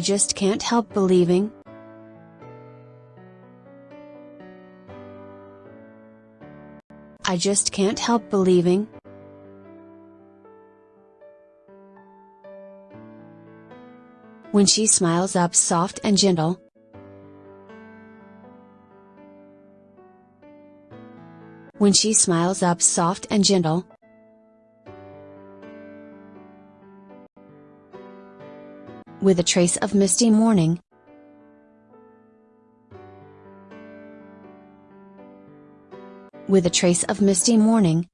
I just can't help believing. I just can't help believing. When she smiles up soft and gentle. When she smiles up soft and gentle. With a trace of misty morning. With a trace of misty morning.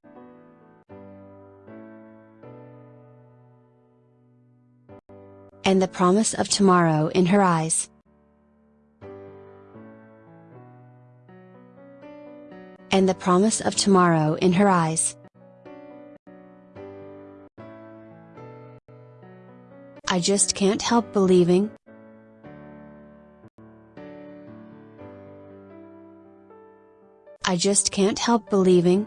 And the promise of tomorrow in her eyes. And the promise of tomorrow in her eyes. I just can't help believing. I just can't help believing.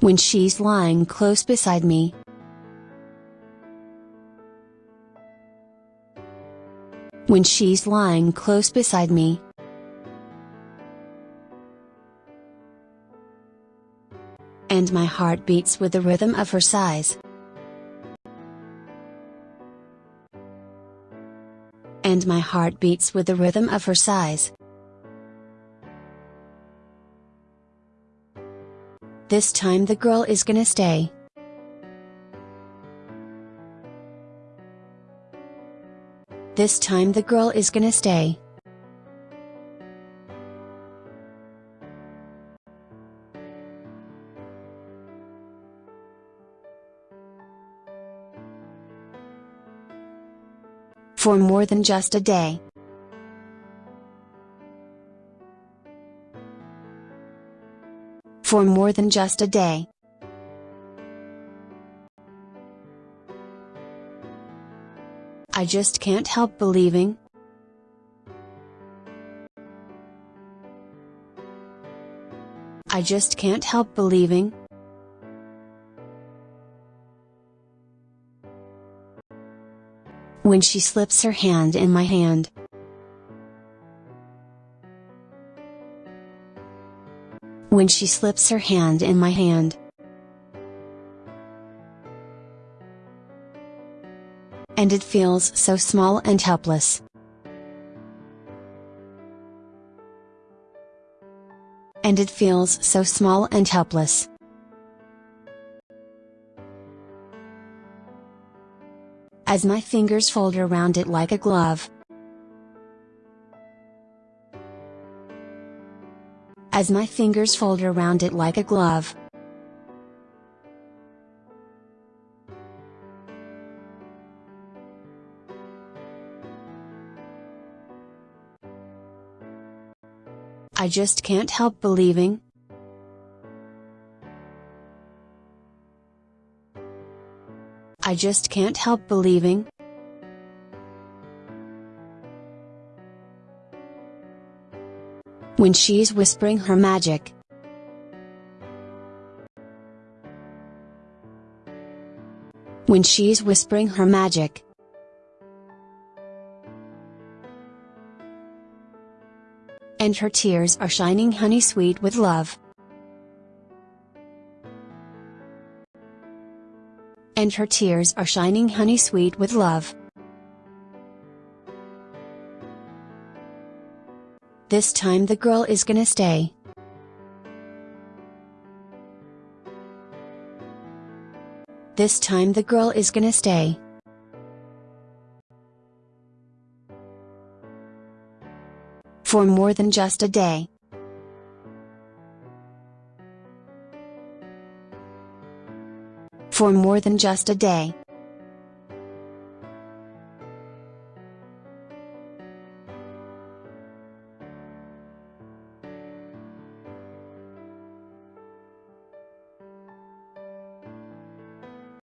When she's lying close beside me. When she's lying close beside me. And my heart beats with the rhythm of her sighs. And my heart beats with the rhythm of her sighs. This time the girl is gonna stay. This time the girl is gonna stay. For more than just a day. For more than just a day. I just can't help believing. I just can't help believing. When she slips her hand in my hand. When she slips her hand in my hand. And it feels so small and helpless. And it feels so small and helpless. As my fingers fold around it like a glove. As my fingers fold around it like a glove. I just can't help believing. I just can't help believing. When she's whispering her magic. When she's whispering her magic. And her tears are shining honey sweet with love. And her tears are shining honey sweet with love. This time the girl is gonna stay. This time the girl is gonna stay. For more than just a day. For more than just a day.